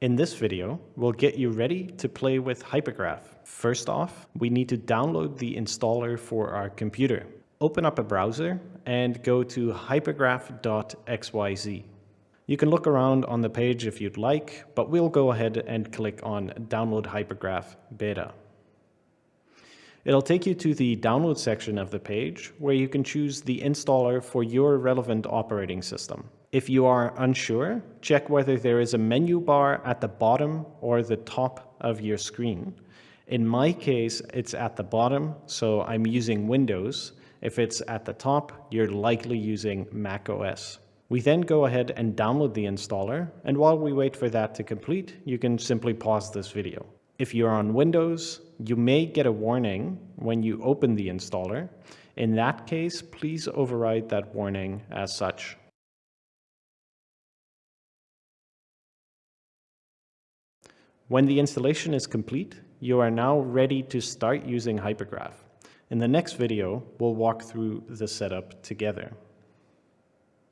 In this video, we'll get you ready to play with Hypergraph. First off, we need to download the installer for our computer. Open up a browser and go to hypergraph.xyz. You can look around on the page if you'd like, but we'll go ahead and click on Download Hypergraph Beta. It'll take you to the download section of the page where you can choose the installer for your relevant operating system. If you are unsure, check whether there is a menu bar at the bottom or the top of your screen. In my case, it's at the bottom, so I'm using Windows. If it's at the top, you're likely using Mac OS. We then go ahead and download the installer, and while we wait for that to complete, you can simply pause this video. If you're on Windows, you may get a warning when you open the installer. In that case, please override that warning as such. When the installation is complete, you are now ready to start using Hypergraph. In the next video, we'll walk through the setup together.